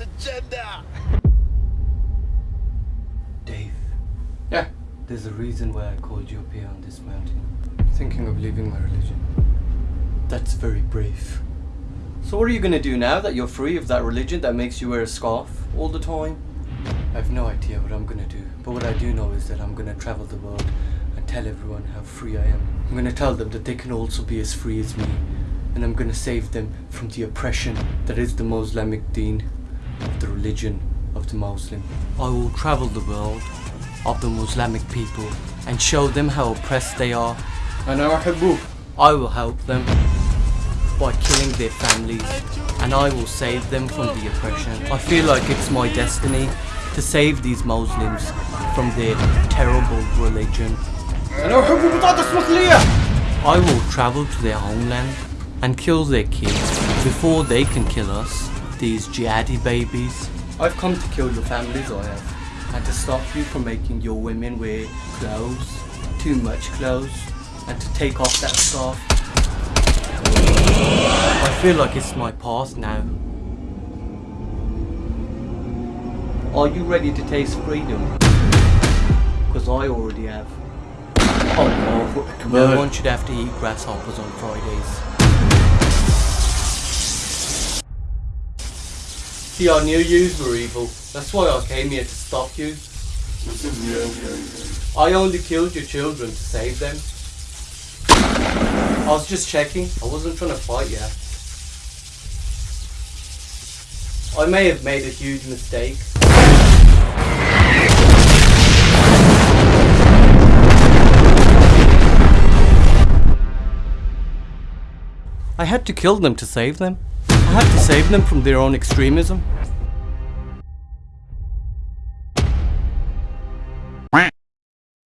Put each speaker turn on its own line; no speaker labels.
God's agenda.
Dave,
Yeah.
there's a reason why I called you up here on this mountain. Thinking of leaving my religion. That's very brave. So what are you gonna do now that you're free of that religion that makes you wear a scarf all the time? I have no idea what I'm gonna do, but what I do know is that I'm gonna travel the world and tell everyone how free I am. I'm gonna tell them that they can also be as free as me, and I'm gonna save them from the oppression that is the Moslemic deen, of the religion of the Muslim. I will travel the world of the Muslimic people and show them how oppressed they are. I will help them by killing their families and I will save them from the oppression. I feel like it's my destiny to save these Muslims from their terrible religion. I will travel to their homeland and kill their kids before they can kill us these jihadi babies. I've come to kill your families, I have, and to stop you from making your women wear clothes, too much clothes, and to take off that scarf. I feel like it's my past now. Are you ready to taste freedom? Because I already have. Oh, no one should have to eat grasshoppers on Fridays. See, I knew yous were evil. That's why I came here to stop you. I only killed your children to save them. I was just checking. I wasn't trying to fight you. I may have made a huge mistake. I had to kill them to save them. I had to save them from their own extremism.